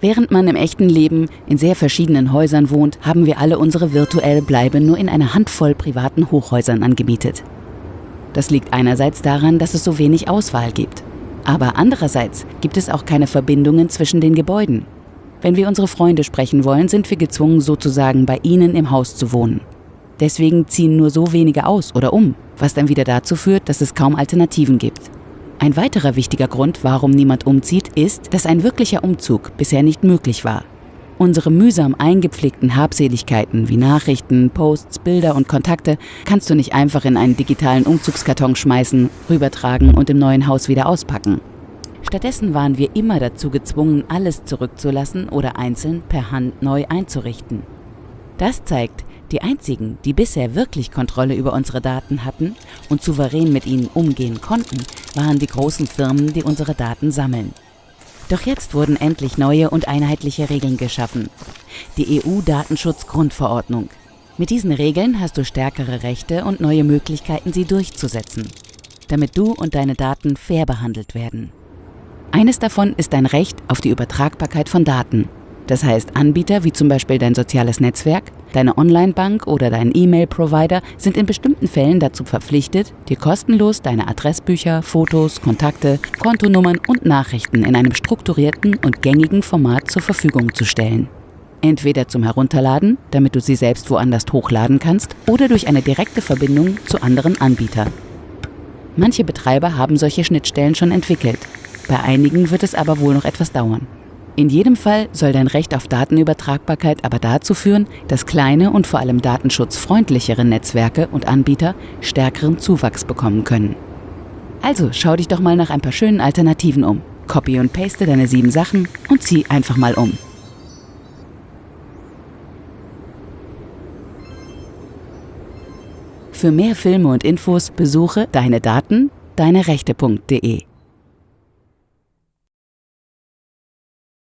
Während man im echten Leben in sehr verschiedenen Häusern wohnt, haben wir alle unsere virtuelle Bleibe nur in einer Handvoll privaten Hochhäusern angemietet. Das liegt einerseits daran, dass es so wenig Auswahl gibt. Aber andererseits gibt es auch keine Verbindungen zwischen den Gebäuden. Wenn wir unsere Freunde sprechen wollen, sind wir gezwungen, sozusagen bei ihnen im Haus zu wohnen. Deswegen ziehen nur so wenige aus oder um, was dann wieder dazu führt, dass es kaum Alternativen gibt. Ein weiterer wichtiger Grund, warum niemand umzieht, ist, dass ein wirklicher Umzug bisher nicht möglich war. Unsere mühsam eingepflegten Habseligkeiten wie Nachrichten, Posts, Bilder und Kontakte kannst du nicht einfach in einen digitalen Umzugskarton schmeißen, rübertragen und im neuen Haus wieder auspacken. Stattdessen waren wir immer dazu gezwungen, alles zurückzulassen oder einzeln per Hand neu einzurichten. Das zeigt, die einzigen, die bisher wirklich Kontrolle über unsere Daten hatten und souverän mit ihnen umgehen konnten, waren die großen Firmen, die unsere Daten sammeln. Doch jetzt wurden endlich neue und einheitliche Regeln geschaffen. Die EU-Datenschutzgrundverordnung. Mit diesen Regeln hast du stärkere Rechte und neue Möglichkeiten, sie durchzusetzen, damit du und deine Daten fair behandelt werden. Eines davon ist dein Recht auf die Übertragbarkeit von Daten. Das heißt, Anbieter wie zum Beispiel dein soziales Netzwerk, deine Online-Bank oder dein E-Mail-Provider sind in bestimmten Fällen dazu verpflichtet, dir kostenlos deine Adressbücher, Fotos, Kontakte, Kontonummern und Nachrichten in einem strukturierten und gängigen Format zur Verfügung zu stellen. Entweder zum Herunterladen, damit du sie selbst woanders hochladen kannst, oder durch eine direkte Verbindung zu anderen Anbietern. Manche Betreiber haben solche Schnittstellen schon entwickelt. Bei einigen wird es aber wohl noch etwas dauern. In jedem Fall soll dein Recht auf Datenübertragbarkeit aber dazu führen, dass kleine und vor allem datenschutzfreundlichere Netzwerke und Anbieter stärkeren Zuwachs bekommen können. Also schau dich doch mal nach ein paar schönen Alternativen um. Copy und paste deine sieben Sachen und zieh einfach mal um. Für mehr Filme und Infos besuche deine Daten, deine Rechte.de.